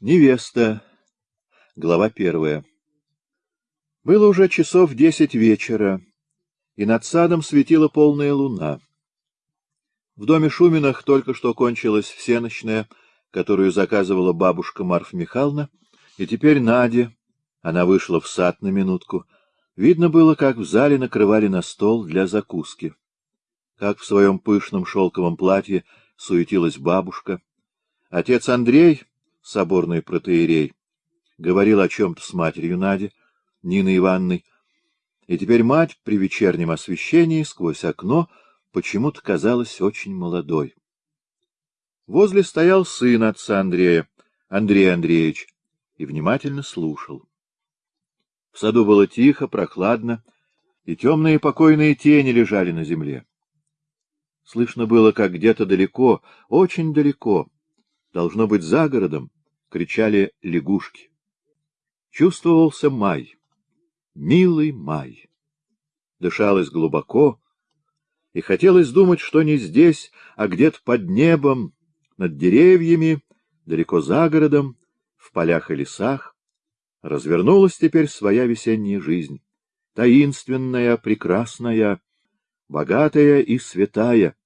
Невеста. Глава первая. Было уже часов десять вечера, и над садом светила полная луна. В доме Шуминых только что кончилась всеночная, которую заказывала бабушка Марфа Михайловна, и теперь Надя, она вышла в сад на минутку, видно было, как в зале накрывали на стол для закуски. Как в своем пышном шелковом платье суетилась бабушка. Отец Андрей соборный протеерей, говорил о чем-то с матерью Нади, Ниной Ивановной, и теперь мать при вечернем освещении сквозь окно почему-то казалась очень молодой. Возле стоял сын отца Андрея, Андрей Андреевич, и внимательно слушал. В саду было тихо, прохладно, и темные покойные тени лежали на земле. Слышно было, как где-то далеко, очень далеко, должно быть за городом, кричали лягушки. Чувствовался май, милый май. Дышалось глубоко, и хотелось думать, что не здесь, а где-то под небом, над деревьями, далеко за городом, в полях и лесах, развернулась теперь своя весенняя жизнь, таинственная, прекрасная, богатая и святая,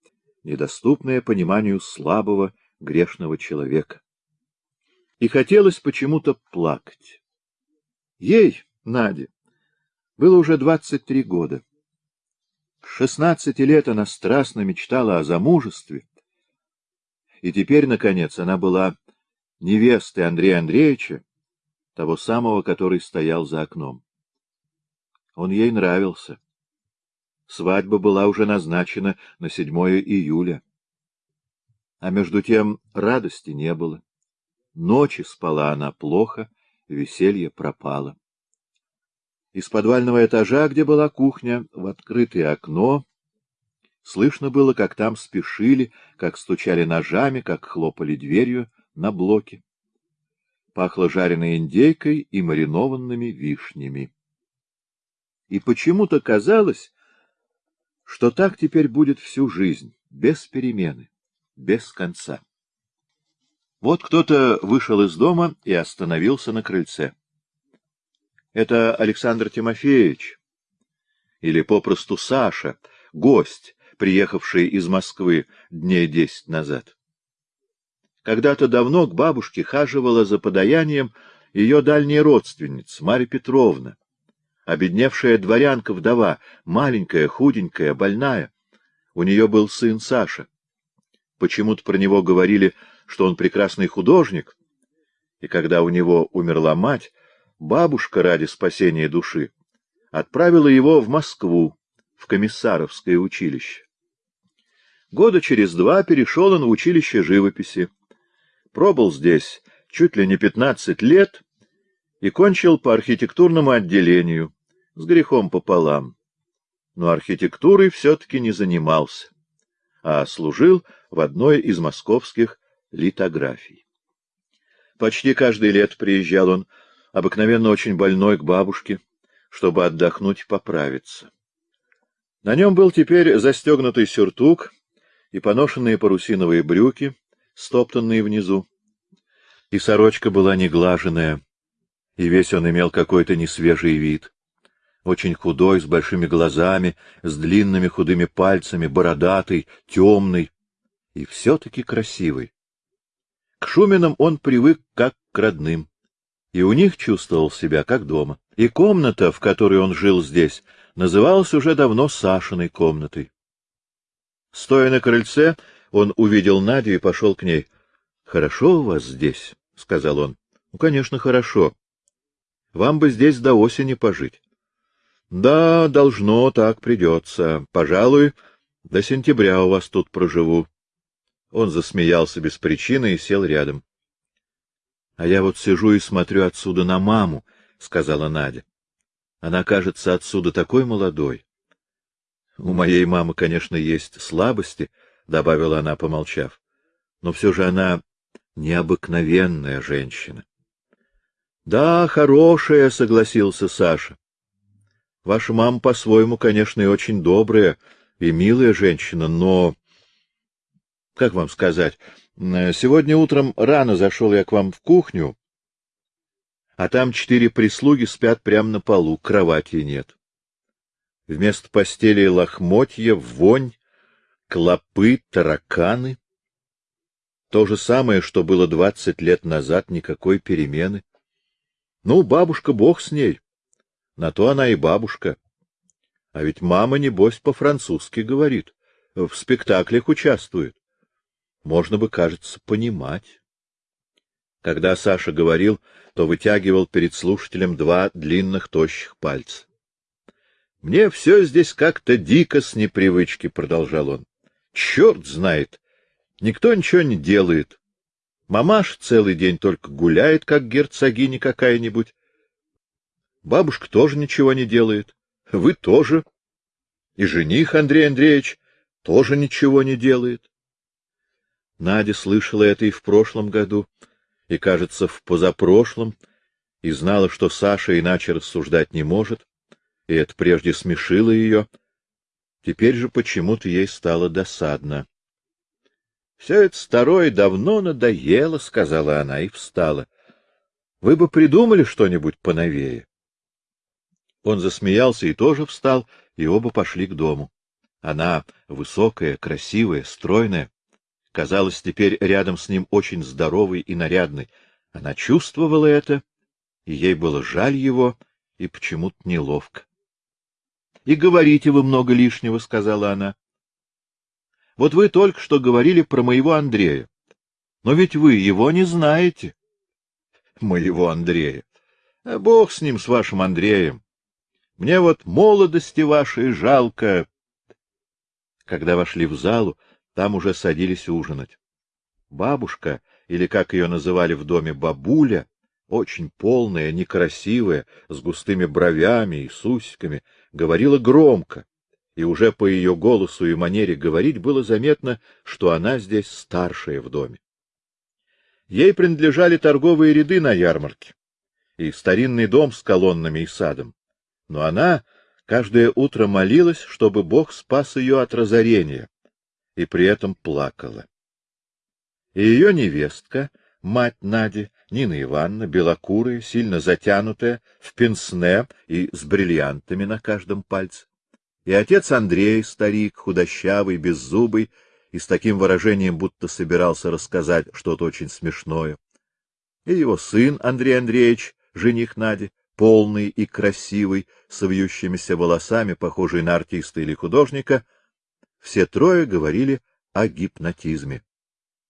недоступная пониманию слабого грешного человека и хотелось почему-то плакать. Ей, Наде, было уже двадцать три года. С шестнадцати лет она страстно мечтала о замужестве, и теперь, наконец, она была невестой Андрея Андреевича, того самого, который стоял за окном. Он ей нравился. Свадьба была уже назначена на седьмое июля. А между тем радости не было. Ночи спала она плохо, веселье пропало. Из подвального этажа, где была кухня, в открытое окно, слышно было, как там спешили, как стучали ножами, как хлопали дверью на блоке. Пахло жареной индейкой и маринованными вишнями. И почему-то казалось, что так теперь будет всю жизнь, без перемены, без конца. Вот кто-то вышел из дома и остановился на крыльце. Это Александр Тимофеевич, или попросту Саша, гость, приехавший из Москвы дней десять назад. Когда-то давно к бабушке хаживала за подаянием ее дальняя родственница, Марья Петровна, обедневшая дворянка-вдова, маленькая, худенькая, больная. У нее был сын Саша. Почему-то про него говорили что он прекрасный художник, и когда у него умерла мать, бабушка ради спасения души отправила его в Москву, в комиссаровское училище. Года через два перешел он в училище живописи, пробыл здесь чуть ли не пятнадцать лет и кончил по архитектурному отделению, с грехом пополам. Но архитектурой все-таки не занимался, а служил в одной из московских литографий. Почти каждый лет приезжал он, обыкновенно очень больной, к бабушке, чтобы отдохнуть и поправиться. На нем был теперь застегнутый сюртук и поношенные парусиновые брюки, стоптанные внизу. И сорочка была неглаженная, и весь он имел какой-то несвежий вид. Очень худой, с большими глазами, с длинными худыми пальцами, бородатый, темный и все-таки красивый. К Шуминам он привык как к родным, и у них чувствовал себя как дома. И комната, в которой он жил здесь, называлась уже давно Сашиной комнатой. Стоя на крыльце, он увидел Надю и пошел к ней. — Хорошо у вас здесь, — сказал он. — Ну, конечно, хорошо. Вам бы здесь до осени пожить. — Да, должно, так придется. Пожалуй, до сентября у вас тут проживу. Он засмеялся без причины и сел рядом. — А я вот сижу и смотрю отсюда на маму, — сказала Надя. Она кажется отсюда такой молодой. — У моей мамы, конечно, есть слабости, — добавила она, помолчав. — Но все же она необыкновенная женщина. — Да, хорошая, — согласился Саша. — Ваша мама по-своему, конечно, и очень добрая и милая женщина, но как вам сказать, сегодня утром рано зашел я к вам в кухню, а там четыре прислуги спят прямо на полу, кровати нет. Вместо постели лохмотья, вонь, клопы, тараканы. То же самое, что было двадцать лет назад, никакой перемены. Ну, бабушка, бог с ней. На то она и бабушка. А ведь мама, небось, по-французски говорит, в спектаклях участвует. Можно бы, кажется, понимать. Когда Саша говорил, то вытягивал перед слушателем два длинных тощих пальца. — Мне все здесь как-то дико с непривычки, — продолжал он. — Черт знает! Никто ничего не делает. Мамаш целый день только гуляет, как герцогиня какая-нибудь. Бабушка тоже ничего не делает. Вы тоже. И жених Андрей Андреевич тоже ничего не делает. Надя слышала это и в прошлом году, и, кажется, в позапрошлом, и знала, что Саша иначе рассуждать не может, и это прежде смешило ее. Теперь же почему-то ей стало досадно. — Все это старое давно надоело, — сказала она и встала. — Вы бы придумали что-нибудь поновее. Он засмеялся и тоже встал, и оба пошли к дому. Она высокая, красивая, стройная, казалась теперь рядом с ним очень здоровой и нарядной. Она чувствовала это, и ей было жаль его, и почему-то неловко. — И говорите вы много лишнего, — сказала она. — Вот вы только что говорили про моего Андрея. Но ведь вы его не знаете. — Моего Андрея. А бог с ним, с вашим Андреем. Мне вот молодости вашей жалко. Когда вошли в залу, там уже садились ужинать. Бабушка, или как ее называли в доме бабуля, очень полная, некрасивая, с густыми бровями и с усиками, говорила громко, и уже по ее голосу и манере говорить было заметно, что она здесь старшая в доме. Ей принадлежали торговые ряды на ярмарке и старинный дом с колоннами и садом, но она каждое утро молилась, чтобы Бог спас ее от разорения, и при этом плакала. И ее невестка, мать Нади, Нина Ивановна, белокурая, сильно затянутая, в пенсне и с бриллиантами на каждом пальце. И отец Андрей, старик, худощавый, беззубый, и с таким выражением, будто собирался рассказать что-то очень смешное. И его сын Андрей Андреевич, жених Нади, полный и красивый, с вьющимися волосами, похожий на артиста или художника — все трое говорили о гипнотизме.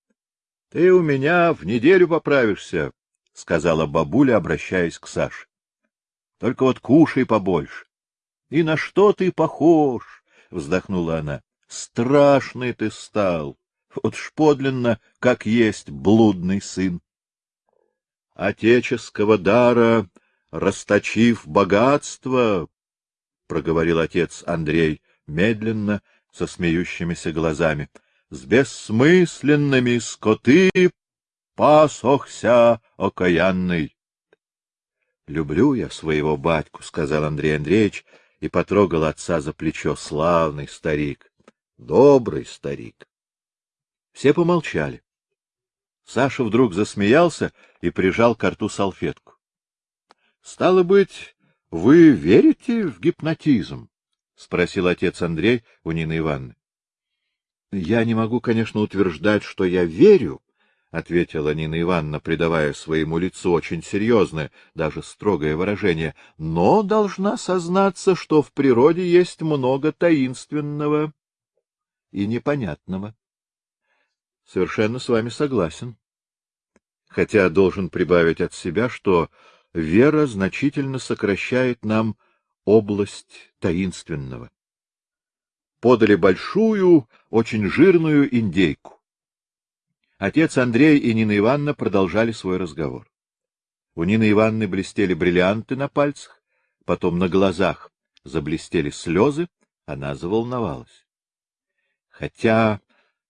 — Ты у меня в неделю поправишься, — сказала бабуля, обращаясь к Саше. — Только вот кушай побольше. — И на что ты похож? — вздохнула она. — Страшный ты стал. Вот ж подлинно, как есть блудный сын. Отеческого дара, расточив богатство, — проговорил отец Андрей медленно, со смеющимися глазами. С бессмысленными скоты пасохся окаянный. — Люблю я своего батьку, — сказал Андрей Андреевич и потрогал отца за плечо. Славный старик, добрый старик. Все помолчали. Саша вдруг засмеялся и прижал к рту салфетку. — Стало быть, вы верите в гипнотизм? — спросил отец Андрей у Нины Ивановны. — Я не могу, конечно, утверждать, что я верю, — ответила Нина Ивановна, придавая своему лицу очень серьезное, даже строгое выражение, — но должна сознаться, что в природе есть много таинственного и непонятного. — Совершенно с вами согласен. Хотя должен прибавить от себя, что вера значительно сокращает нам область таинственного. Подали большую, очень жирную индейку. Отец Андрей и Нина Ивановна продолжали свой разговор. У Нины Ивановны блестели бриллианты на пальцах, потом на глазах заблестели слезы, она заволновалась. — Хотя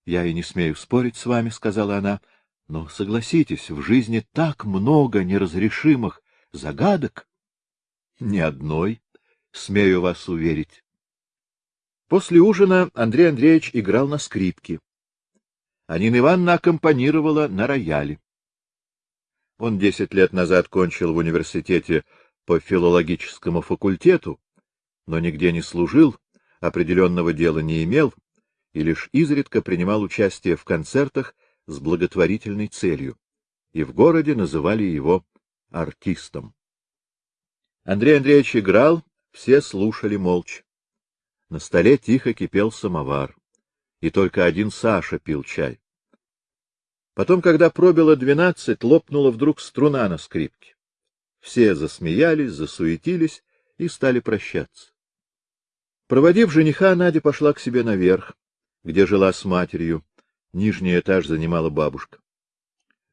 я и не смею спорить с вами, — сказала она, — но согласитесь, в жизни так много неразрешимых загадок. — Ни одной, смею вас уверить. После ужина Андрей Андреевич играл на скрипке. А Нина Ивановна аккомпанировала на рояле. Он десять лет назад кончил в университете по филологическому факультету, но нигде не служил, определенного дела не имел и лишь изредка принимал участие в концертах с благотворительной целью, и в городе называли его артистом. Андрей Андреевич играл, все слушали молча. На столе тихо кипел самовар, и только один Саша пил чай. Потом, когда пробило двенадцать, лопнула вдруг струна на скрипке. Все засмеялись, засуетились и стали прощаться. Проводив жениха, Надя пошла к себе наверх, где жила с матерью. Нижний этаж занимала бабушка.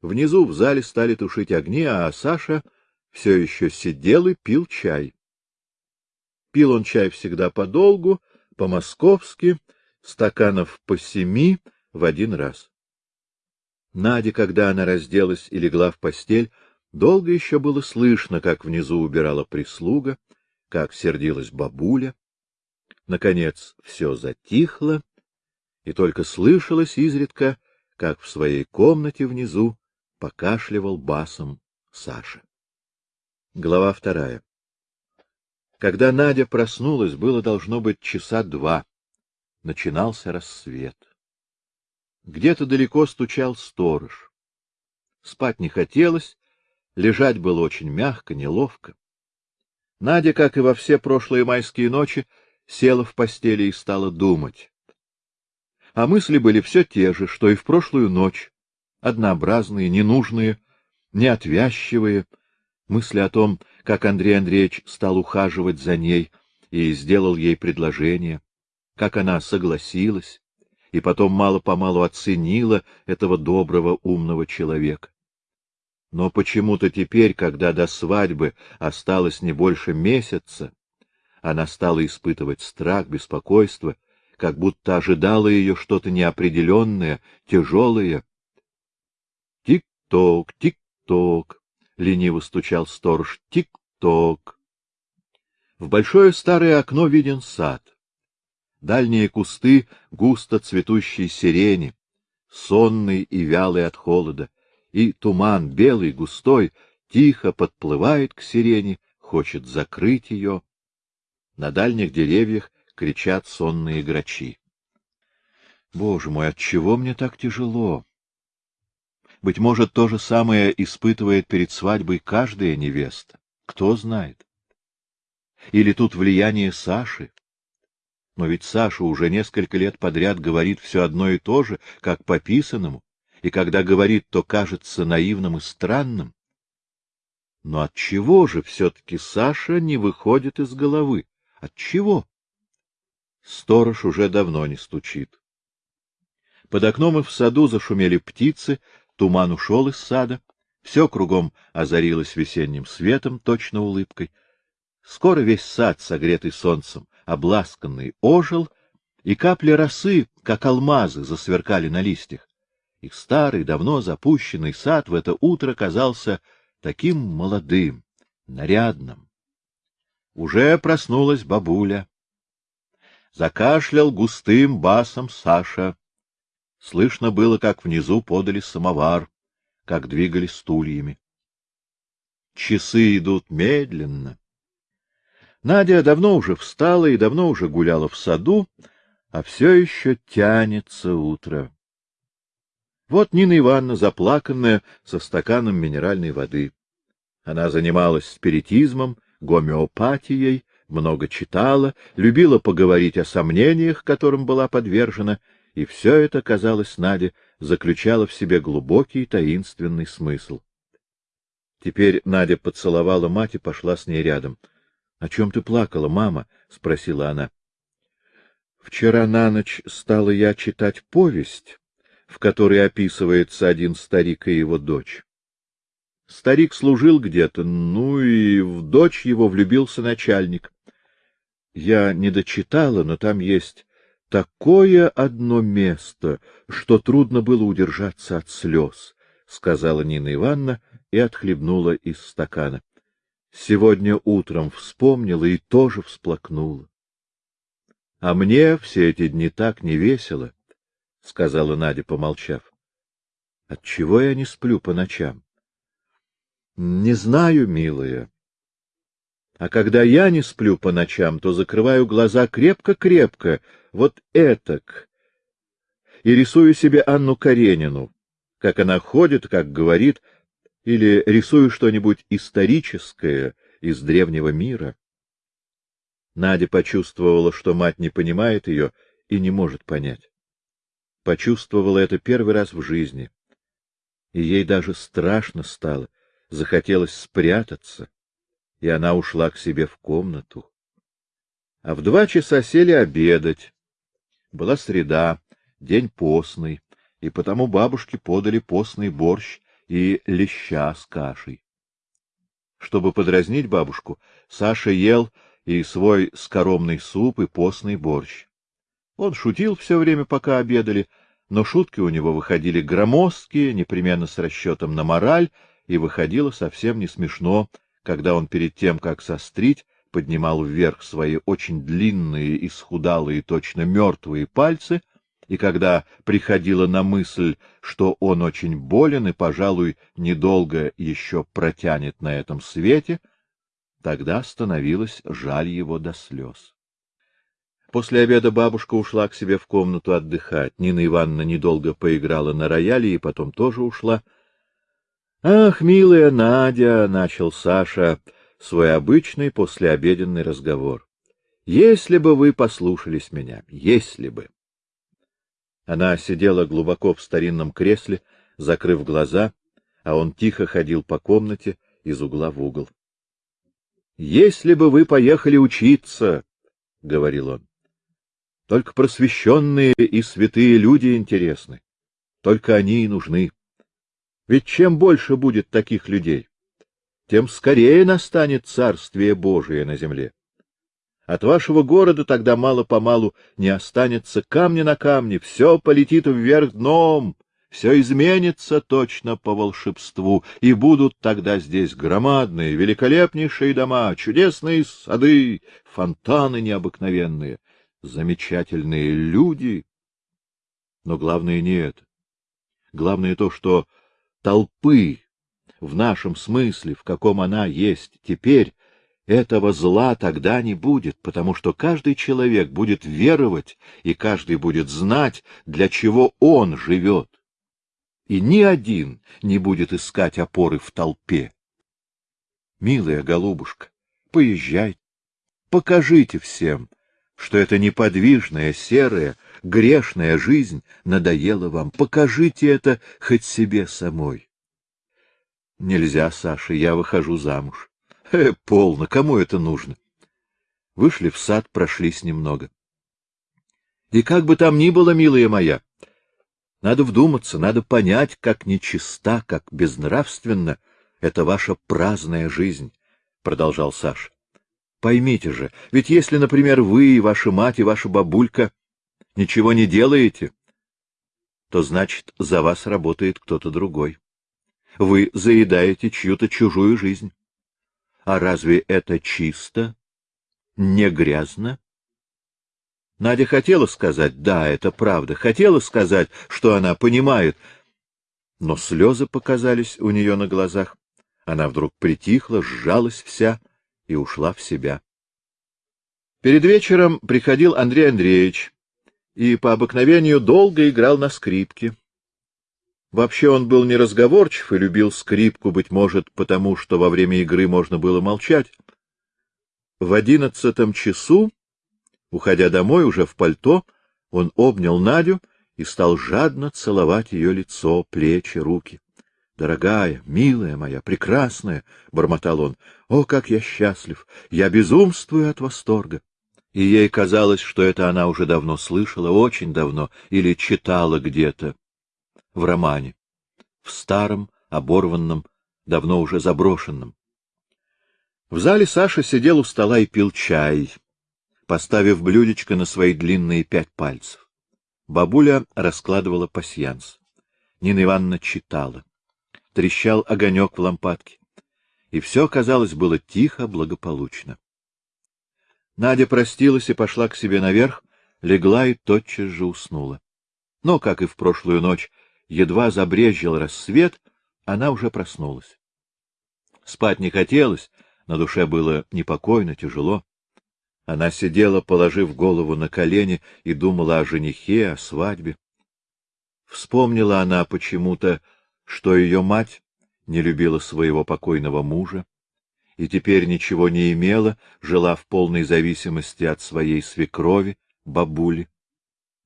Внизу в зале стали тушить огни, а Саша все еще сидел и пил чай. Пил он чай всегда подолгу, по-московски, стаканов по семи в один раз. Надя, когда она разделась и легла в постель, долго еще было слышно, как внизу убирала прислуга, как сердилась бабуля. Наконец все затихло, и только слышалось изредка, как в своей комнате внизу покашливал басом Саша. Глава вторая. Когда Надя проснулась, было должно быть часа два. Начинался рассвет. Где-то далеко стучал сторож. Спать не хотелось, лежать было очень мягко, неловко. Надя, как и во все прошлые майские ночи, села в постели и стала думать. А мысли были все те же, что и в прошлую ночь, однообразные, ненужные, неотвязчивые, мысли о том, как Андрей Андреевич стал ухаживать за ней и сделал ей предложение, как она согласилась, и потом мало-помалу оценила этого доброго, умного человека. Но почему-то теперь, когда до свадьбы осталось не больше месяца, она стала испытывать страх, беспокойство, как будто ожидало ее что-то неопределенное, тяжелое. Тик-ток, тик-ток, лениво стучал сторож. Тик-ток. В большое старое окно виден сад дальние кусты густо цветущей сирени, сонный и вялый от холода, и туман белый, густой, тихо подплывает к сирени, хочет закрыть ее. На дальних деревьях кричат сонные грачи. Боже мой, от чего мне так тяжело? Быть может, то же самое испытывает перед свадьбой каждая невеста. Кто знает? Или тут влияние Саши? Но ведь Саша уже несколько лет подряд говорит все одно и то же, как по писанному, и когда говорит, то кажется наивным и странным. Но от чего же все-таки Саша не выходит из головы? От чего? Сторож уже давно не стучит. Под окном и в саду зашумели птицы, туман ушел из сада, все кругом озарилось весенним светом, точно улыбкой. Скоро весь сад, согретый солнцем, обласканный, ожил, и капли росы, как алмазы, засверкали на листьях. Их старый, давно запущенный сад в это утро казался таким молодым, нарядным. Уже проснулась бабуля. Закашлял густым басом Саша. Слышно было, как внизу подали самовар, как двигали стульями. Часы идут медленно, Надя давно уже встала и давно уже гуляла в саду, а все еще тянется утро. Вот Нина Ивановна, заплаканная, со стаканом минеральной воды. Она занималась спиритизмом, гомеопатией, много читала, любила поговорить о сомнениях, которым была подвержена, и все это, казалось Наде, заключало в себе глубокий таинственный смысл. Теперь Надя поцеловала мать и пошла с ней рядом —— О чем ты плакала, мама? — спросила она. — Вчера на ночь стала я читать повесть, в которой описывается один старик и его дочь. Старик служил где-то, ну и в дочь его влюбился начальник. Я не дочитала, но там есть такое одно место, что трудно было удержаться от слез, — сказала Нина Ивановна и отхлебнула из стакана. Сегодня утром вспомнила и тоже всплакнула. — А мне все эти дни так не весело, — сказала Надя, помолчав. — Отчего я не сплю по ночам? Не знаю, милая. А когда я не сплю по ночам, то закрываю глаза крепко-крепко, вот этак, и рисую себе Анну Каренину, как она ходит, как говорит, или рисую что-нибудь историческое из древнего мира. Надя почувствовала, что мать не понимает ее и не может понять. Почувствовала это первый раз в жизни. И ей даже страшно стало, захотелось спрятаться, и она ушла к себе в комнату. А в два часа сели обедать. Была среда, день постный, и потому бабушке подали постный борщ и леща с кашей. Чтобы подразнить бабушку, Саша ел и свой скоромный суп, и постный борщ. Он шутил все время, пока обедали, но шутки у него выходили громоздкие, непременно с расчетом на мораль, и выходило совсем не смешно, когда он перед тем, как сострить, поднимал вверх свои очень длинные, исхудалые, точно мертвые пальцы и когда приходила на мысль, что он очень болен и, пожалуй, недолго еще протянет на этом свете, тогда становилось жаль его до слез. После обеда бабушка ушла к себе в комнату отдыхать. Нина Ивановна недолго поиграла на рояле и потом тоже ушла. — Ах, милая Надя! — начал Саша свой обычный послеобеденный разговор. — Если бы вы послушались меня, если бы! Она сидела глубоко в старинном кресле, закрыв глаза, а он тихо ходил по комнате из угла в угол. — Если бы вы поехали учиться, — говорил он, — только просвещенные и святые люди интересны, только они и нужны. Ведь чем больше будет таких людей, тем скорее настанет Царствие Божие на земле. От вашего города тогда мало-помалу не останется камня на камне, все полетит вверх дном, все изменится точно по волшебству, и будут тогда здесь громадные, великолепнейшие дома, чудесные сады, фонтаны необыкновенные, замечательные люди. Но главное не это. Главное то, что толпы в нашем смысле, в каком она есть теперь, этого зла тогда не будет, потому что каждый человек будет веровать, и каждый будет знать, для чего он живет. И ни один не будет искать опоры в толпе. Милая голубушка, поезжайте, покажите всем, что эта неподвижная, серая, грешная жизнь надоела вам. Покажите это хоть себе самой. Нельзя, Саша, я выхожу замуж. Э, полно, кому это нужно? Вышли в сад, прошлись немного. И как бы там ни было, милая моя, надо вдуматься, надо понять, как нечиста, как безнравственна эта ваша праздная жизнь, — продолжал Саш. Поймите же, ведь если, например, вы и ваша мать и ваша бабулька ничего не делаете, то значит, за вас работает кто-то другой. Вы заедаете чью-то чужую жизнь. А разве это чисто? Не грязно? Надя хотела сказать, да, это правда, хотела сказать, что она понимает, но слезы показались у нее на глазах. Она вдруг притихла, сжалась вся и ушла в себя. Перед вечером приходил Андрей Андреевич и по обыкновению долго играл на скрипке. Вообще он был неразговорчив и любил скрипку, быть может, потому что во время игры можно было молчать. В одиннадцатом часу, уходя домой уже в пальто, он обнял Надю и стал жадно целовать ее лицо, плечи, руки. — Дорогая, милая моя, прекрасная! — бормотал он. — О, как я счастлив! Я безумствую от восторга! И ей казалось, что это она уже давно слышала, очень давно, или читала где-то в романе, в старом, оборванном, давно уже заброшенном. В зале Саша сидел у стола и пил чай, поставив блюдечко на свои длинные пять пальцев. Бабуля раскладывала пасьянс. Нина Ивановна читала. Трещал огонек в лампадке. И все, казалось, было тихо, благополучно. Надя простилась и пошла к себе наверх, легла и тотчас же уснула. Но, как и в прошлую ночь, едва забрезжил рассвет, она уже проснулась. Спать не хотелось, на душе было непокойно, тяжело. Она сидела, положив голову на колени, и думала о женихе, о свадьбе. Вспомнила она почему-то, что ее мать не любила своего покойного мужа и теперь ничего не имела, жила в полной зависимости от своей свекрови, бабули.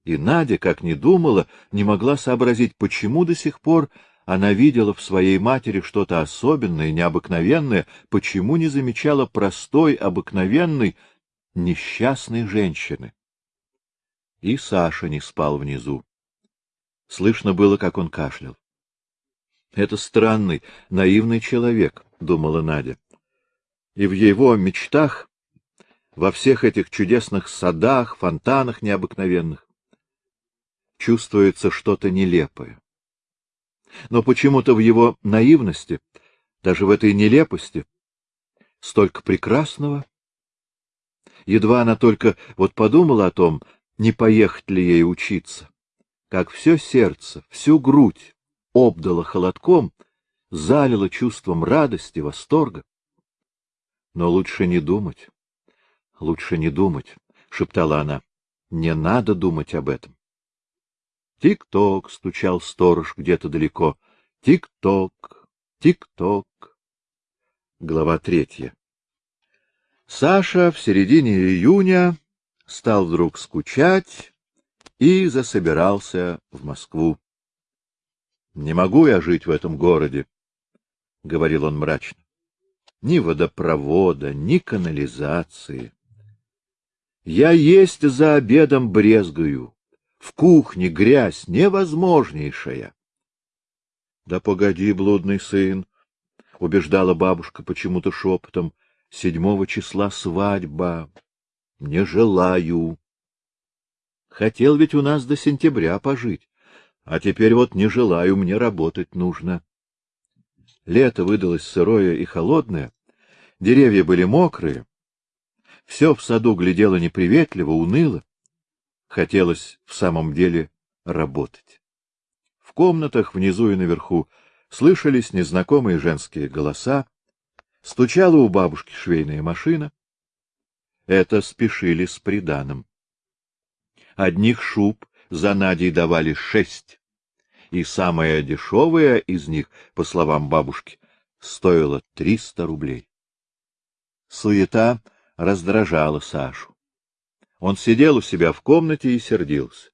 И Надя, как ни думала, не могла сообразить, почему до сих пор она видела в своей матери что-то особенное, необыкновенное, почему не замечала простой, обыкновенной, несчастной женщины. И Саша не спал внизу. Слышно было, как он кашлял. Это странный, наивный человек, думала Надя. И в его мечтах, во всех этих чудесных садах, фонтанах необыкновенных, чувствуется что-то нелепое. Но почему-то в его наивности, даже в этой нелепости, столько прекрасного. Едва она только вот подумала о том, не поехать ли ей учиться, как все сердце, всю грудь обдало холодком, залило чувством радости, восторга. Но лучше не думать, лучше не думать, — шептала она, — не надо думать об этом. Тик-ток, — стучал сторож где-то далеко. Тик-ток, тик-ток. Глава третья. Саша в середине июня стал вдруг скучать и засобирался в Москву. — Не могу я жить в этом городе, — говорил он мрачно. — Ни водопровода, ни канализации. Я есть за обедом брезгаю. В кухне грязь невозможнейшая. — Да погоди, блудный сын, — убеждала бабушка почему-то шепотом, — седьмого числа свадьба. Не желаю. Хотел ведь у нас до сентября пожить, а теперь вот не желаю, мне работать нужно. Лето выдалось сырое и холодное, деревья были мокрые, все в саду глядело неприветливо, уныло. Хотелось в самом деле работать. В комнатах внизу и наверху слышались незнакомые женские голоса, стучала у бабушки швейная машина. Это спешили с приданым. Одних шуб за Надей давали шесть, и самая дешевая из них, по словам бабушки, стоила триста рублей. Суета раздражала Сашу. Он сидел у себя в комнате и сердился.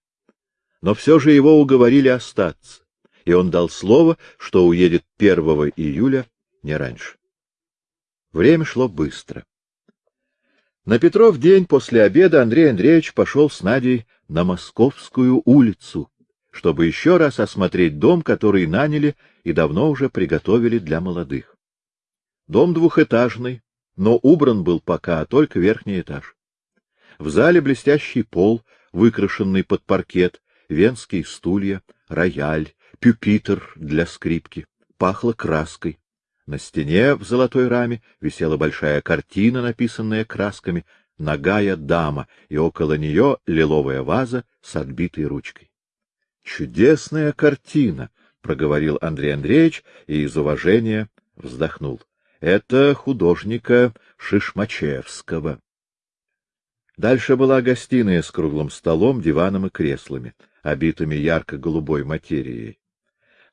Но все же его уговорили остаться, и он дал слово, что уедет 1 июля, не раньше. Время шло быстро. На Петров день после обеда Андрей Андреевич пошел с Надей на Московскую улицу, чтобы еще раз осмотреть дом, который наняли и давно уже приготовили для молодых. Дом двухэтажный, но убран был пока только верхний этаж. В зале блестящий пол, выкрашенный под паркет, венские стулья, рояль, пюпитр для скрипки. Пахло краской. На стене в золотой раме висела большая картина, написанная красками «Ногая дама», и около нее лиловая ваза с отбитой ручкой. «Чудесная картина!» — проговорил Андрей Андреевич и из уважения вздохнул. «Это художника Шишмачевского». Дальше была гостиная с круглым столом, диваном и креслами, обитыми ярко-голубой материей.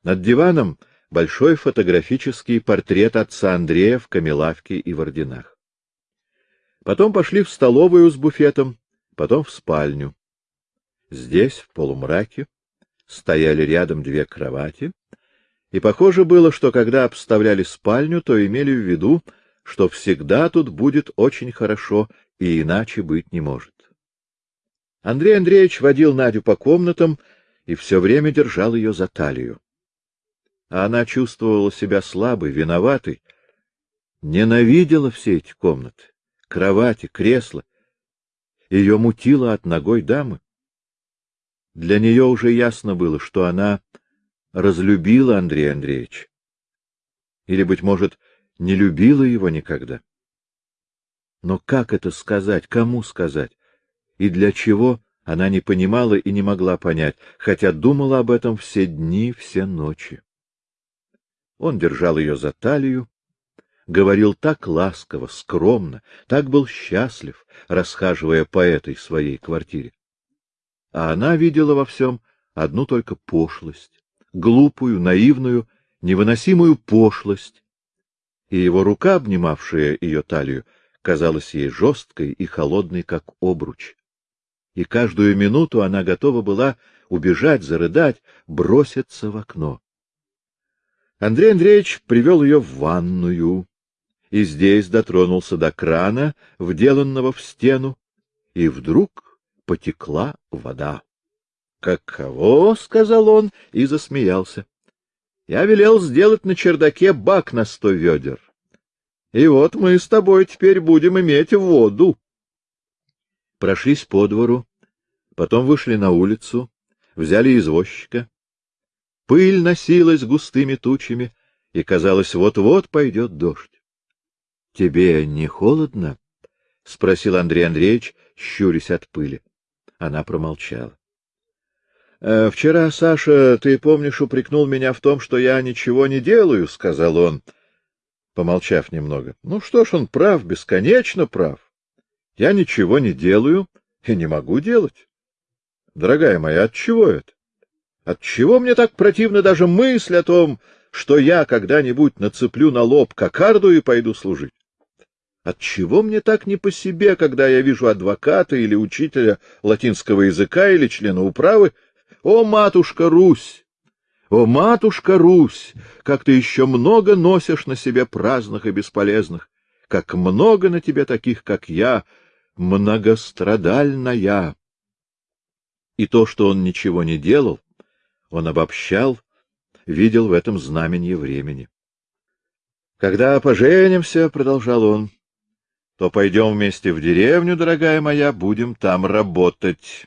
Над диваном большой фотографический портрет отца Андрея в камелавке и в орденах. Потом пошли в столовую с буфетом, потом в спальню. Здесь, в полумраке, стояли рядом две кровати, и похоже было, что когда обставляли спальню, то имели в виду, что всегда тут будет очень хорошо и иначе быть не может. Андрей Андреевич водил Надю по комнатам и все время держал ее за талию. А она чувствовала себя слабой, виноватой, ненавидела все эти комнаты, кровати, кресла. Ее мутило от ногой дамы. Для нее уже ясно было, что она разлюбила Андрея Андреевича. Или, быть может, не любила его никогда. Но как это сказать, кому сказать? И для чего, она не понимала и не могла понять, хотя думала об этом все дни, все ночи. Он держал ее за талию, говорил так ласково, скромно, так был счастлив, расхаживая по этой своей квартире. А она видела во всем одну только пошлость, глупую, наивную, невыносимую пошлость, и его рука, обнимавшая ее талию, казалась ей жесткой и холодной, как обруч. И каждую минуту она готова была убежать, зарыдать, броситься в окно. Андрей Андреевич привел ее в ванную, и здесь дотронулся до крана, вделанного в стену, и вдруг потекла вода. — Каково? — сказал он и засмеялся. — Я велел сделать на чердаке бак на сто ведер. И вот мы с тобой теперь будем иметь воду. Прошлись по двору, потом вышли на улицу, взяли извозчика. Пыль носилась густыми тучами, и, казалось, вот-вот пойдет дождь. — Тебе не холодно? — спросил Андрей Андреевич, щурясь от пыли. Она промолчала. «Э, — Вчера, Саша, ты, помнишь, упрекнул меня в том, что я ничего не делаю, — сказал он, помолчав немного. — Ну что ж, он прав, бесконечно прав. Я ничего не делаю и не могу делать. Дорогая моя, от чего это? Отчего мне так противна даже мысль о том, что я когда-нибудь нацеплю на лоб кокарду и пойду служить? Отчего мне так не по себе, когда я вижу адвоката или учителя латинского языка или члена управы? О, матушка Русь! О, матушка Русь! Как ты еще много носишь на себе праздных и бесполезных! Как много на тебе таких, как я, многострадальная! И то, что он ничего не делал, он обобщал, видел в этом знаменье времени. Когда поженимся, продолжал он, то пойдем вместе в деревню, дорогая моя, будем там работать.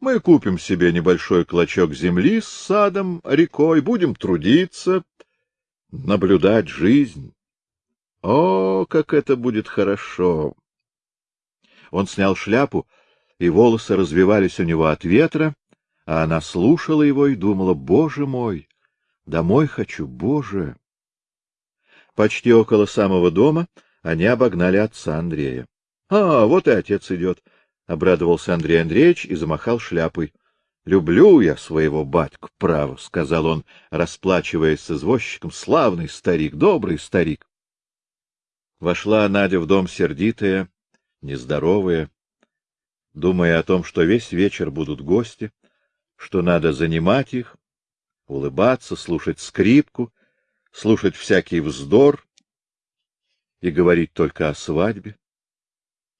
Мы купим себе небольшой клочок земли с садом, рекой, будем трудиться, наблюдать жизнь. О, как это будет хорошо! Он снял шляпу, и волосы развивались у него от ветра, а она слушала его и думала, «Боже мой! Домой хочу, Боже!» Почти около самого дома они обогнали отца Андрея. — А, вот и отец идет! — обрадовался Андрей Андреевич и замахал шляпой. — Люблю я своего батьку, право, — сказал он, расплачиваясь с извозчиком. — Славный старик, добрый старик. Вошла Надя в дом сердитая, нездоровая, думая о том, что весь вечер будут гости, что надо занимать их, улыбаться, слушать скрипку, слушать всякий вздор и говорить только о свадьбе.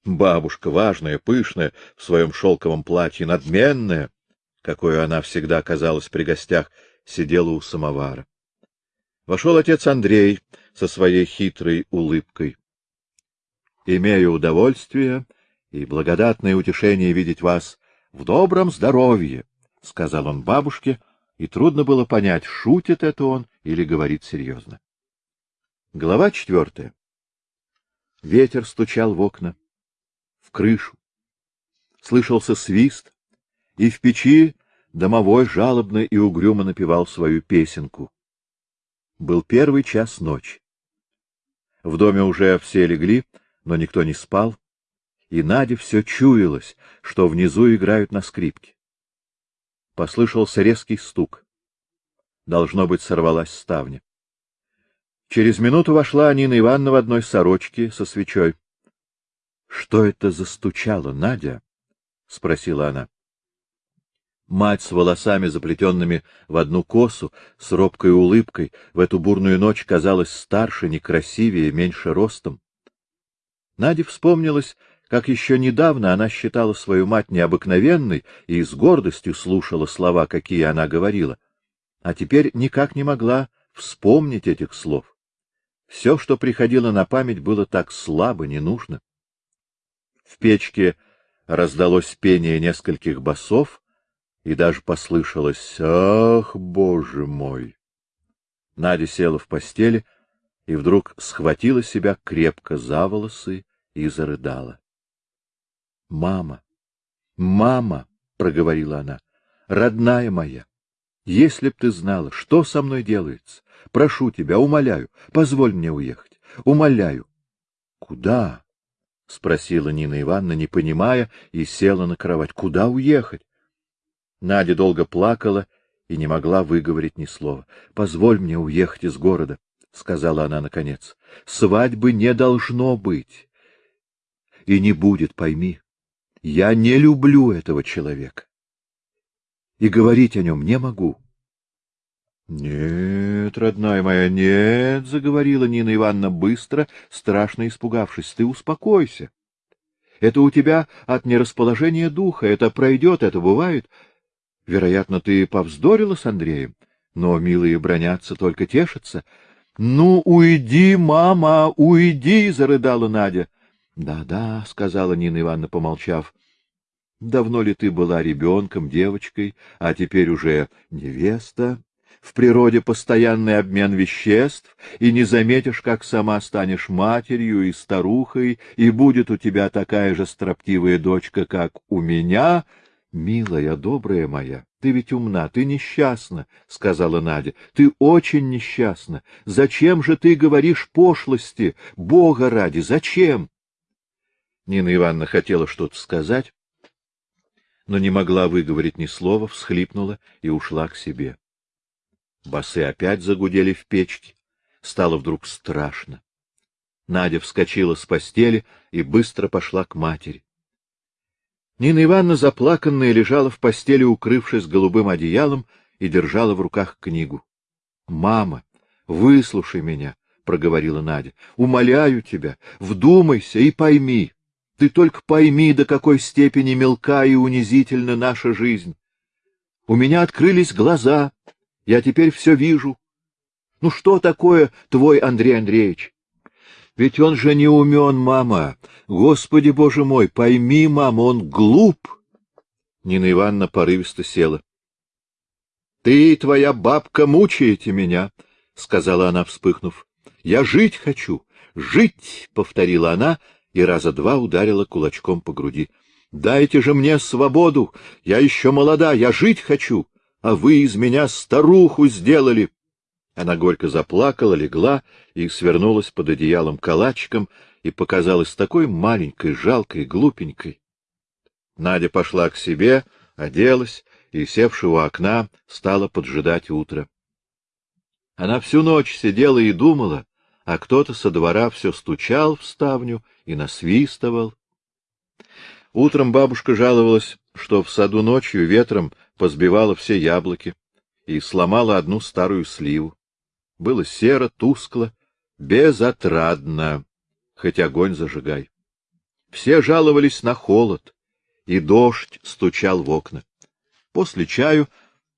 Бабушка, важная, пышная, в своем шелковом платье, надменная, какой она всегда казалась при гостях, сидела у самовара. Вошел отец Андрей со своей хитрой улыбкой. Имею удовольствие и благодатное утешение видеть вас в добром здоровье, — сказал он бабушке, и трудно было понять, шутит это он или говорит серьезно. Глава четвертая. Ветер стучал в окна, в крышу. Слышался свист, и в печи домовой жалобно и угрюмо напевал свою песенку. Был первый час ночи. В доме уже все легли, но никто не спал, и Наде все чуялось, что внизу играют на скрипке. Послышался резкий стук. Должно быть, сорвалась ставня. Через минуту вошла Нина Ивановна в одной сорочке со свечой. — Что это застучало, Надя? — спросила она. Мать с волосами, заплетенными в одну косу, с робкой улыбкой, в эту бурную ночь казалась старше, некрасивее, меньше ростом. Наде вспомнилось, как еще недавно она считала свою мать необыкновенной и с гордостью слушала слова, какие она говорила, а теперь никак не могла вспомнить этих слов. Все, что приходило на память, было так слабо, не нужно. В печке раздалось пение нескольких басов, и даже послышалось «Ах, Боже мой!». Надя села в постели и вдруг схватила себя крепко за волосы и зарыдала. — Мама, мама, — проговорила она, — родная моя, если б ты знала, что со мной делается, прошу тебя, умоляю, позволь мне уехать. умоляю. — Куда? — спросила Нина Ивановна, не понимая, и села на кровать. — Куда уехать? Надя долго плакала и не могла выговорить ни слова. — Позволь мне уехать из города, — сказала она наконец. — Свадьбы не должно быть. И не будет, пойми. Я не люблю этого человека. И говорить о нем не могу. — Нет, родная моя, нет, — заговорила Нина Ивановна быстро, страшно испугавшись. — Ты успокойся. Это у тебя от нерасположения духа, это пройдет, это бывает. Вероятно, ты повздорила с Андреем, но милые бронятся, только тешатся. — Ну, уйди, мама, уйди! — зарыдала Надя. «Да, — Да-да, — сказала Нина Ивановна, помолчав. — Давно ли ты была ребенком, девочкой, а теперь уже невеста? в природе постоянный обмен веществ, и не заметишь, как сама станешь матерью и старухой, и будет у тебя такая же строптивая дочка, как у меня. Милая, добрая моя, ты ведь умна, ты несчастна, — сказала Надя. Ты очень несчастна. Зачем же ты говоришь пошлости? Бога ради, зачем? Нина Ивановна хотела что-то сказать, но не могла выговорить ни слова, всхлипнула и ушла к себе. Басы опять загудели в печке. Стало вдруг страшно. Надя вскочила с постели и быстро пошла к матери. Нина Ивановна, заплаканная, лежала в постели, укрывшись голубым одеялом, и держала в руках книгу. — Мама, выслушай меня, — проговорила Надя. — Умоляю тебя, вдумайся и пойми. Ты только пойми, до какой степени мелка и унизительна наша жизнь. У меня открылись глаза, я теперь все вижу. Ну что такое твой Андрей Андреевич? Ведь он же не умен, мама. Господи, боже мой, пойми, мама, он глуп. Нина Ивановна порывисто села. — Ты и твоя бабка мучаете меня, — сказала она, вспыхнув. — Я жить хочу, жить, — повторила она и раза два ударила кулачком по груди. — Дайте же мне свободу, я еще молода, я жить хочу а вы из меня старуху сделали. Она горько заплакала, легла и свернулась под одеялом калачиком и показалась такой маленькой, жалкой, глупенькой. Надя пошла к себе, оделась и, севши у окна, стала поджидать утро. Она всю ночь сидела и думала, а кто-то со двора все стучал в ставню и насвистывал. Утром бабушка жаловалась, что в саду ночью ветром позбивала все яблоки и сломала одну старую сливу. Было серо, тускло, безотрадно, хоть огонь зажигай. Все жаловались на холод, и дождь стучал в окна. После чаю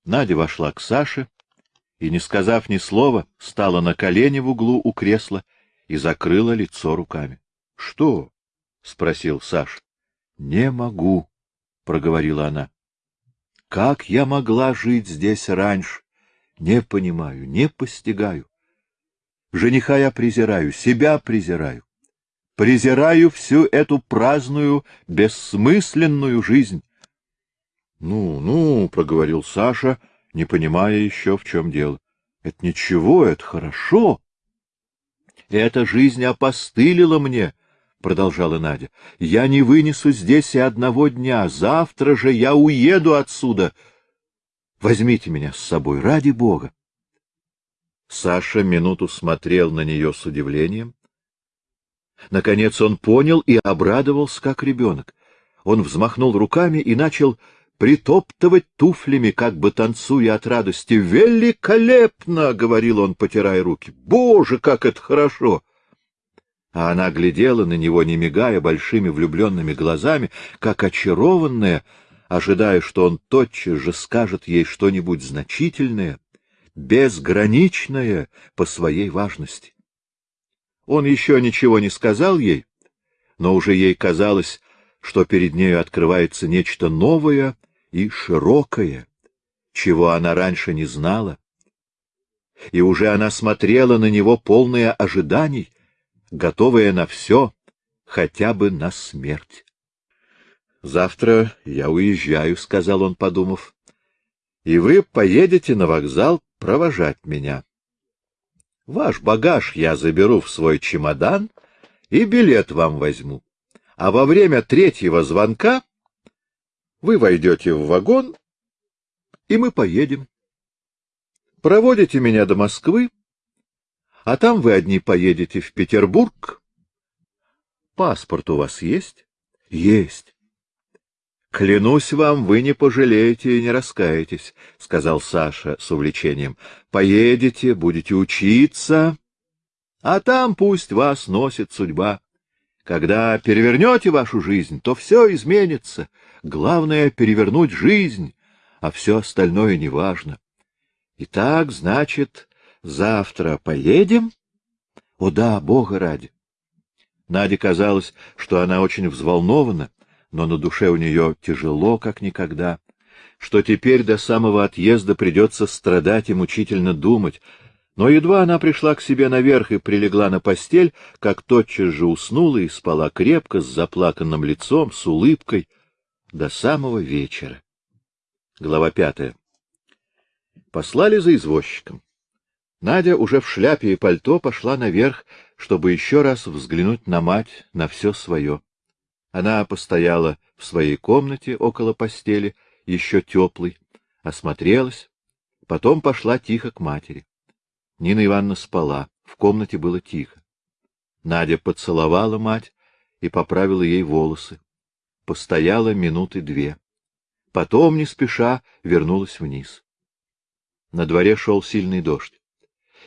Надя вошла к Саше и, не сказав ни слова, стала на колени в углу у кресла и закрыла лицо руками. — Что? — спросил Саш. — Не могу, — проговорила она. Как я могла жить здесь раньше? Не понимаю, не постигаю. Жениха я презираю, себя презираю. Презираю всю эту праздную, бессмысленную жизнь. — Ну, ну, — проговорил Саша, не понимая еще, в чем дело. — Это ничего, это хорошо. Эта жизнь опостылила мне, — продолжала Надя, — я не вынесу здесь и одного дня. Завтра же я уеду отсюда. Возьмите меня с собой, ради бога. Саша минуту смотрел на нее с удивлением. Наконец он понял и обрадовался, как ребенок. Он взмахнул руками и начал притоптывать туфлями, как бы танцуя от радости. «Великолепно!» — говорил он, потирая руки. «Боже, как это хорошо!» а она глядела на него, не мигая большими влюбленными глазами, как очарованная, ожидая, что он тотчас же скажет ей что-нибудь значительное, безграничное по своей важности. Он еще ничего не сказал ей, но уже ей казалось, что перед нею открывается нечто новое и широкое, чего она раньше не знала. И уже она смотрела на него полное ожиданий, готовая на все, хотя бы на смерть. — Завтра я уезжаю, — сказал он, подумав, — и вы поедете на вокзал провожать меня. Ваш багаж я заберу в свой чемодан и билет вам возьму. А во время третьего звонка вы войдете в вагон, и мы поедем. Проводите меня до Москвы, а там вы одни поедете в Петербург. Паспорт у вас есть? Есть. Клянусь вам, вы не пожалеете и не раскаетесь, сказал Саша с увлечением. Поедете, будете учиться, а там пусть вас носит судьба. Когда перевернете вашу жизнь, то все изменится. Главное — перевернуть жизнь, а все остальное неважно. Итак, значит, завтра поедем? О да, Бога ради! Наде казалось, что она очень взволнована, но на душе у нее тяжело, как никогда, что теперь до самого отъезда придется страдать и мучительно думать, но едва она пришла к себе наверх и прилегла на постель, как тотчас же уснула и спала крепко, с заплаканным лицом, с улыбкой, до самого вечера. Глава пятая. Послали за извозчиком. Надя уже в шляпе и пальто пошла наверх, чтобы еще раз взглянуть на мать, на все свое. Она постояла в своей комнате около постели, еще теплой, осмотрелась, потом пошла тихо к матери. Нина Ивановна спала, в комнате было тихо. Надя поцеловала мать и поправила ей волосы. Постояла минуты две. Потом, не спеша, вернулась вниз. На дворе шел сильный дождь.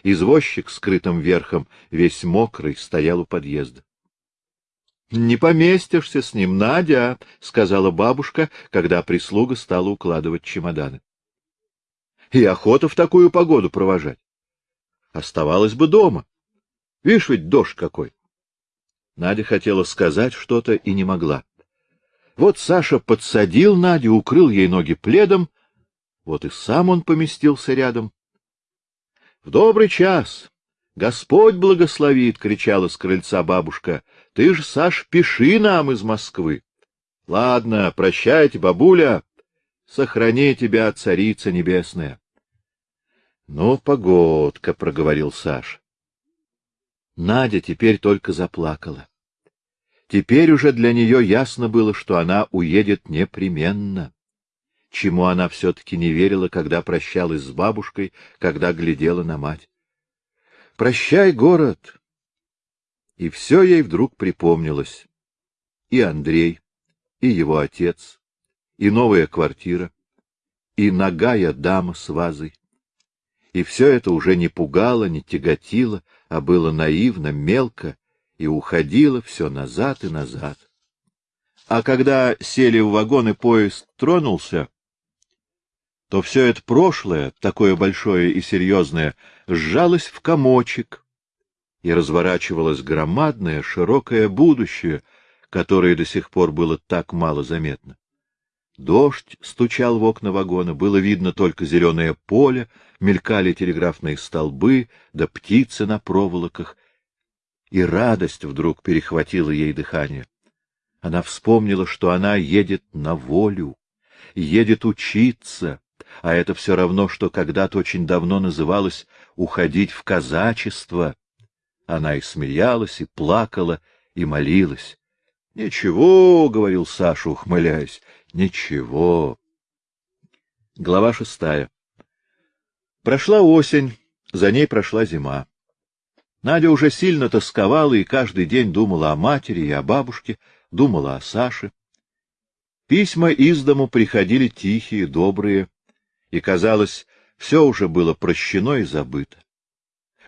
Извозчик, скрытым верхом, весь мокрый, стоял у подъезда. — Не поместишься с ним, Надя, — сказала бабушка, когда прислуга стала укладывать чемоданы. — И охота в такую погоду провожать. Оставалась бы дома. Видишь, ведь дождь какой. Надя хотела сказать что-то и не могла. Вот Саша подсадил Надю, укрыл ей ноги пледом, вот и сам он поместился рядом. — В добрый час! Господь благословит! — кричала с крыльца бабушка. — Ты ж, Саш, пиши нам из Москвы. — Ладно, прощайте, бабуля. Сохрани тебя, царица небесная. — Ну, погодка, — проговорил Саш. Надя теперь только заплакала. Теперь уже для нее ясно было, что она уедет непременно чему она все-таки не верила, когда прощалась с бабушкой, когда глядела на мать. «Прощай, город!» И все ей вдруг припомнилось. И Андрей, и его отец, и новая квартира, и ногая дама с вазой. И все это уже не пугало, не тяготило, а было наивно, мелко, и уходило все назад и назад. А когда сели в вагон и поезд тронулся, то все это прошлое, такое большое и серьезное, сжалось в комочек, и разворачивалось громадное, широкое будущее, которое до сих пор было так мало заметно. Дождь стучал в окна вагона, было видно только зеленое поле, мелькали телеграфные столбы, да птицы на проволоках, и радость вдруг перехватила ей дыхание. Она вспомнила, что она едет на волю, едет учиться, а это все равно, что когда-то очень давно называлось «уходить в казачество». Она и смеялась, и плакала, и молилась. — Ничего, — говорил Саша, ухмыляясь, — ничего. Глава шестая. Прошла осень, за ней прошла зима. Надя уже сильно тосковала и каждый день думала о матери и о бабушке, думала о Саше. Письма из дому приходили тихие, добрые, и, казалось, все уже было прощено и забыто.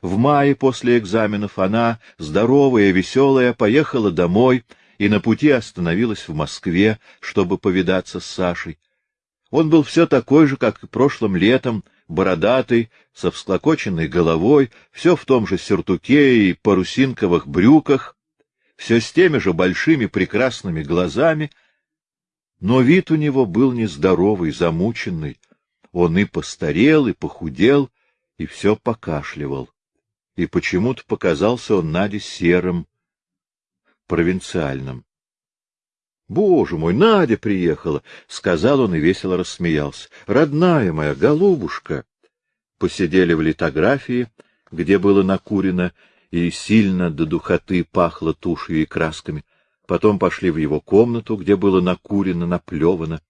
В мае после экзаменов она, здоровая, веселая, поехала домой и на пути остановилась в Москве, чтобы повидаться с Сашей. Он был все такой же, как и прошлым летом, бородатый, со всклокоченной головой, все в том же сюртуке и парусинковых брюках, все с теми же большими прекрасными глазами, но вид у него был нездоровый, замученный, он и постарел, и похудел, и все покашливал. И почему-то показался он Наде серым, провинциальным. — Боже мой, Надя приехала! — сказал он и весело рассмеялся. — Родная моя, голубушка! Посидели в литографии, где было накурено и сильно до духоты пахло тушью и красками. Потом пошли в его комнату, где было накурено, наплевано.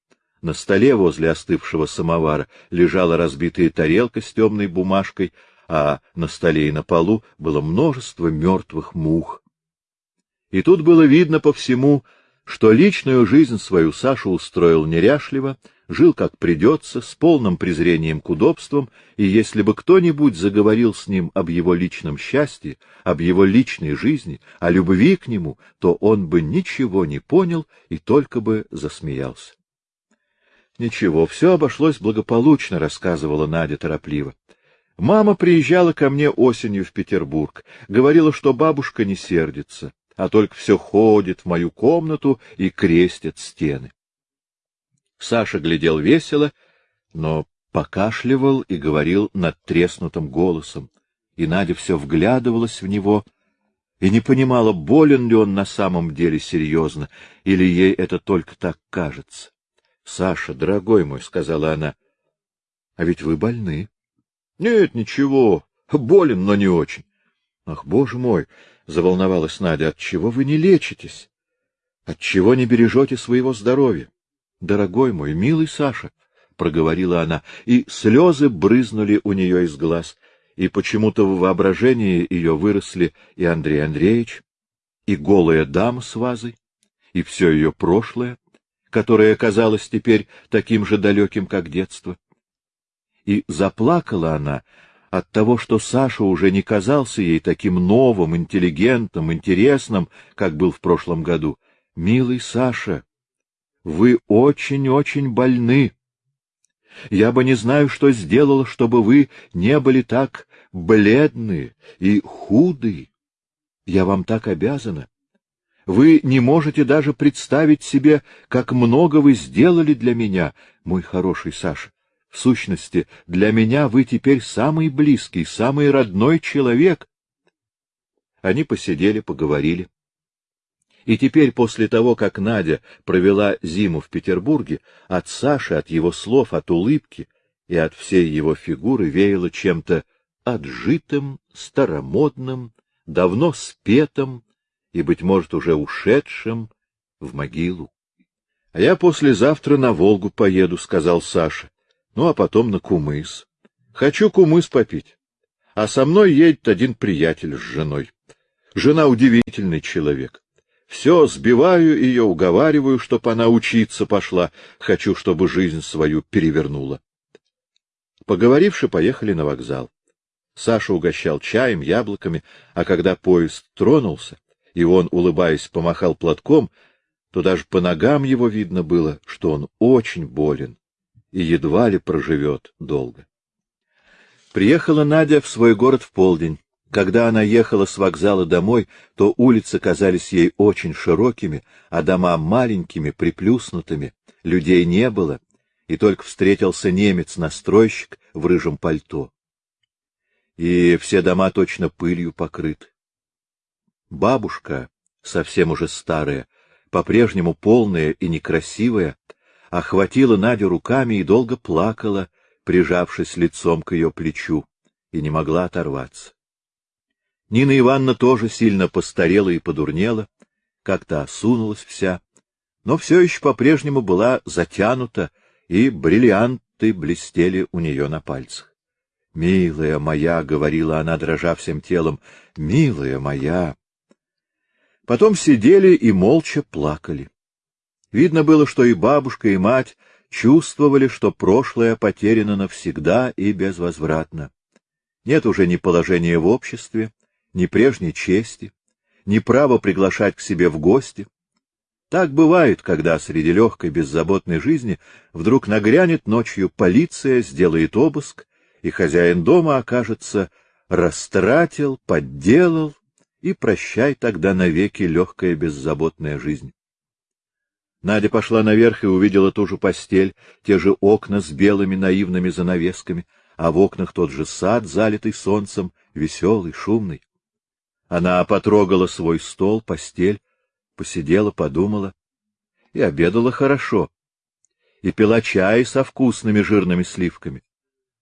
На столе возле остывшего самовара лежала разбитая тарелка с темной бумажкой, а на столе и на полу было множество мертвых мух. И тут было видно по всему, что личную жизнь свою Саша устроил неряшливо, жил как придется, с полным презрением к удобствам, и если бы кто-нибудь заговорил с ним об его личном счастье, об его личной жизни, о любви к нему, то он бы ничего не понял и только бы засмеялся. Ничего, все обошлось благополучно, рассказывала Надя торопливо. Мама приезжала ко мне осенью в Петербург, говорила, что бабушка не сердится а только все ходит в мою комнату и крестит стены. Саша глядел весело, но покашливал и говорил над треснутым голосом, и Надя все вглядывалась в него и не понимала, болен ли он на самом деле серьезно, или ей это только так кажется. — Саша, дорогой мой, — сказала она, — а ведь вы больны. — Нет, ничего, болен, но не очень. — Ах, боже мой! — заволновалась Надя. — Отчего вы не лечитесь? Отчего не бережете своего здоровья? — Дорогой мой, милый Саша, — проговорила она, и слезы брызнули у нее из глаз, и почему-то в воображении ее выросли и Андрей Андреевич, и голая дама с вазой, и все ее прошлое, которое казалось теперь таким же далеким, как детство. И заплакала она, от того, что Саша уже не казался ей таким новым, интеллигентным, интересным, как был в прошлом году. Милый Саша, вы очень-очень больны. Я бы не знаю, что сделала, чтобы вы не были так бледны и худы. Я вам так обязана. Вы не можете даже представить себе, как много вы сделали для меня, мой хороший Саша. В сущности, для меня вы теперь самый близкий, самый родной человек. Они посидели, поговорили. И теперь, после того, как Надя провела зиму в Петербурге, от Саши, от его слов, от улыбки и от всей его фигуры веяло чем-то отжитым, старомодным, давно спетым и, быть может, уже ушедшим в могилу. — А я послезавтра на Волгу поеду, — сказал Саша ну а потом на кумыс. Хочу кумыс попить. А со мной едет один приятель с женой. Жена удивительный человек. Все сбиваю ее, уговариваю, чтоб она учиться пошла. Хочу, чтобы жизнь свою перевернула. Поговоривши, поехали на вокзал. Саша угощал чаем, яблоками, а когда поезд тронулся, и он, улыбаясь, помахал платком, то даже по ногам его видно было, что он очень болен и едва ли проживет долго. Приехала Надя в свой город в полдень. Когда она ехала с вокзала домой, то улицы казались ей очень широкими, а дома маленькими, приплюснутыми, людей не было, и только встретился немец-настройщик в рыжем пальто. И все дома точно пылью покрыты. Бабушка, совсем уже старая, по-прежнему полная и некрасивая, охватила Надю руками и долго плакала, прижавшись лицом к ее плечу, и не могла оторваться. Нина Ивановна тоже сильно постарела и подурнела, как-то осунулась вся, но все еще по-прежнему была затянута, и бриллианты блестели у нее на пальцах. — Милая моя, — говорила она, дрожа всем телом, — милая моя. Потом сидели и молча плакали. Видно было, что и бабушка, и мать чувствовали, что прошлое потеряно навсегда и безвозвратно. Нет уже ни положения в обществе, ни прежней чести, ни права приглашать к себе в гости. Так бывает, когда среди легкой беззаботной жизни вдруг нагрянет ночью полиция, сделает обыск, и хозяин дома окажется растратил, подделал, и прощай тогда навеки легкая беззаботная жизнь. Надя пошла наверх и увидела ту же постель, те же окна с белыми наивными занавесками, а в окнах тот же сад, залитый солнцем, веселый, шумный. Она потрогала свой стол, постель, посидела, подумала и обедала хорошо, и пила чай со вкусными жирными сливками.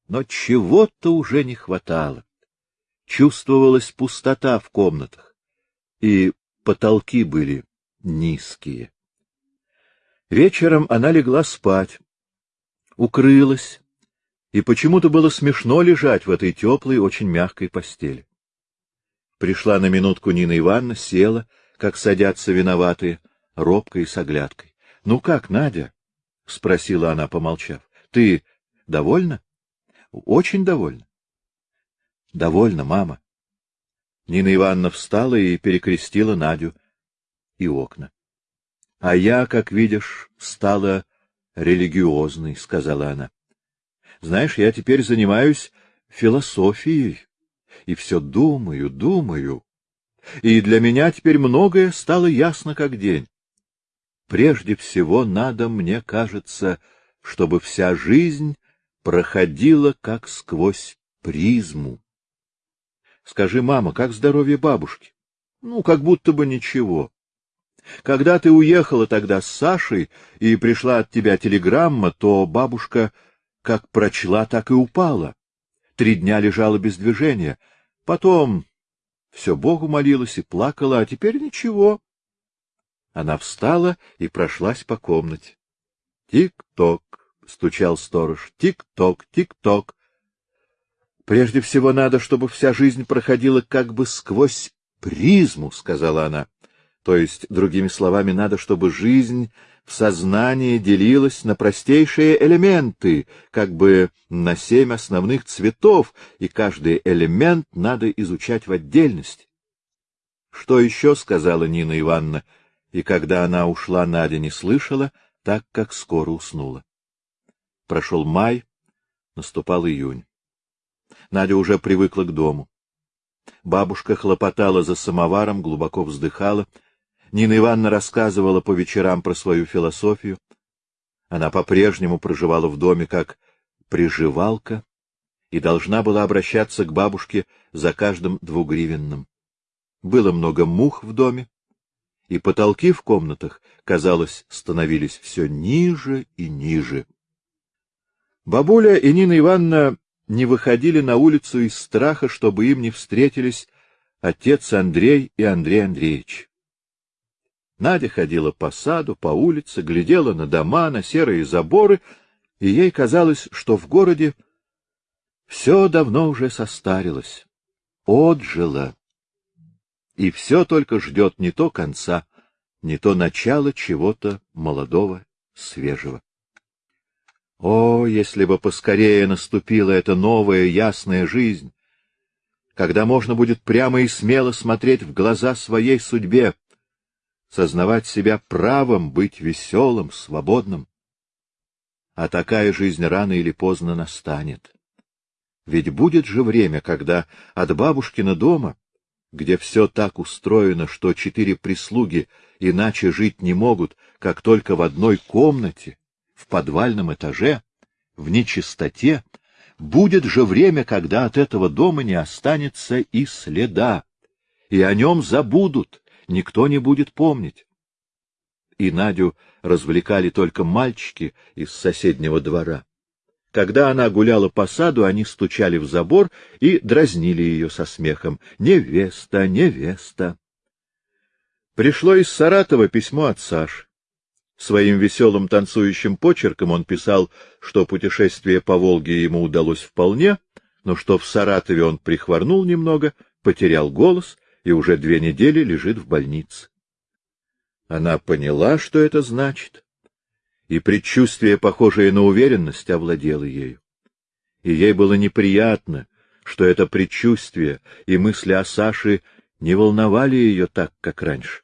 Но чего-то уже не хватало. чувствовалась пустота в комнатах, и потолки были низкие. Вечером она легла спать, укрылась, и почему-то было смешно лежать в этой теплой, очень мягкой постели. Пришла на минутку Нина Ивановна, села, как садятся виноватые, робко и с оглядкой. — Ну как, Надя? — спросила она, помолчав. — Ты довольна? — Очень довольна. — Довольна, мама. Нина Ивановна встала и перекрестила Надю и окна. — А я, как видишь, стала религиозной, — сказала она. — Знаешь, я теперь занимаюсь философией и все думаю, думаю. И для меня теперь многое стало ясно как день. Прежде всего надо, мне кажется, чтобы вся жизнь проходила как сквозь призму. Скажи, мама, как здоровье бабушки? Ну, как будто бы ничего. Когда ты уехала тогда с Сашей и пришла от тебя телеграмма, то бабушка как прочла, так и упала. Три дня лежала без движения. Потом все Богу молилась и плакала, а теперь ничего. Она встала и прошлась по комнате. Тик-ток, стучал сторож. Тик-ток, тик-ток. Прежде всего надо, чтобы вся жизнь проходила как бы сквозь призму, сказала она. То есть, другими словами, надо, чтобы жизнь в сознании делилась на простейшие элементы, как бы на семь основных цветов, и каждый элемент надо изучать в отдельности. Что еще сказала Нина Ивановна, и когда она ушла, Надя не слышала, так как скоро уснула. Прошел май, наступал июнь. Надя уже привыкла к дому. Бабушка хлопотала за самоваром, глубоко вздыхала, Нина Ивановна рассказывала по вечерам про свою философию. Она по-прежнему проживала в доме как приживалка и должна была обращаться к бабушке за каждым двугривенным. Было много мух в доме, и потолки в комнатах, казалось, становились все ниже и ниже. Бабуля и Нина Ивановна не выходили на улицу из страха, чтобы им не встретились отец Андрей и Андрей Андреевич. Надя ходила по саду, по улице, глядела на дома, на серые заборы, и ей казалось, что в городе все давно уже состарилось, отжило, и все только ждет не то конца, не то начала чего-то молодого, свежего. О, если бы поскорее наступила эта новая ясная жизнь, когда можно будет прямо и смело смотреть в глаза своей судьбе, сознавать себя правом быть веселым, свободным. А такая жизнь рано или поздно настанет. Ведь будет же время, когда от бабушкина дома, где все так устроено, что четыре прислуги иначе жить не могут, как только в одной комнате, в подвальном этаже, в нечистоте, будет же время, когда от этого дома не останется и следа, и о нем забудут, никто не будет помнить. И Надю развлекали только мальчики из соседнего двора. Когда она гуляла по саду, они стучали в забор и дразнили ее со смехом. «Невеста, невеста!» Пришло из Саратова письмо от Саши. Своим веселым танцующим почерком он писал, что путешествие по Волге ему удалось вполне, но что в Саратове он прихворнул немного, потерял голос и уже две недели лежит в больнице. Она поняла, что это значит, и предчувствие, похожее на уверенность, овладело ею. И ей было неприятно, что это предчувствие и мысли о Саше не волновали ее так, как раньше.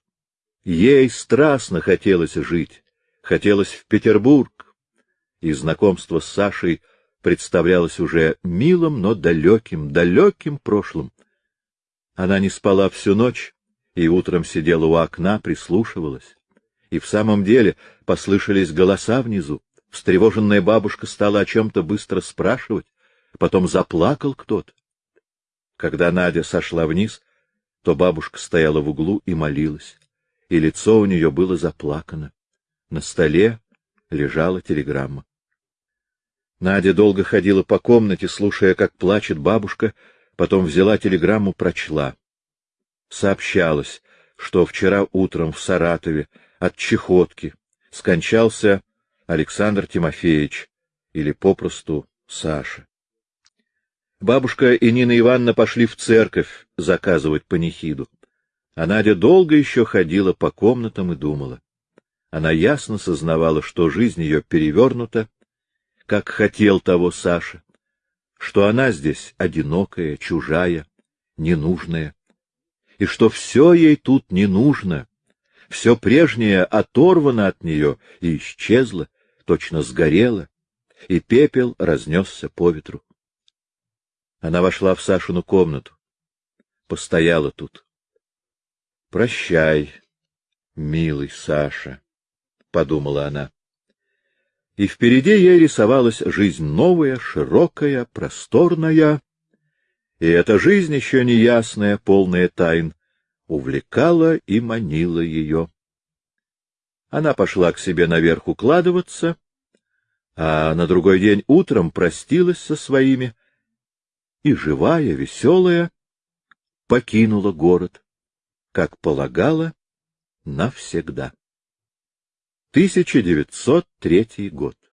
Ей страстно хотелось жить, хотелось в Петербург, и знакомство с Сашей представлялось уже милым, но далеким, далеким прошлым. Она не спала всю ночь и утром сидела у окна, прислушивалась. И в самом деле послышались голоса внизу. Встревоженная бабушка стала о чем-то быстро спрашивать, потом заплакал кто-то. Когда Надя сошла вниз, то бабушка стояла в углу и молилась, и лицо у нее было заплакано. На столе лежала телеграмма. Надя долго ходила по комнате, слушая, как плачет бабушка, Потом взяла телеграмму, прочла. Сообщалось, что вчера утром в Саратове от чехотки скончался Александр Тимофеевич, или попросту Саша. Бабушка и Нина Ивановна пошли в церковь заказывать панихиду, а Надя долго еще ходила по комнатам и думала. Она ясно сознавала, что жизнь ее перевернута, как хотел того Саша, что она здесь одинокая, чужая, ненужная, и что все ей тут не нужно, все прежнее оторвано от нее и исчезло, точно сгорело, и пепел разнесся по ветру. Она вошла в Сашину комнату, постояла тут. — Прощай, милый Саша, — подумала она. И впереди ей рисовалась жизнь новая, широкая, просторная, и эта жизнь еще неясная, полная тайн, увлекала и манила ее. Она пошла к себе наверх укладываться, а на другой день утром простилась со своими и, живая, веселая, покинула город, как полагала, навсегда. 1903 год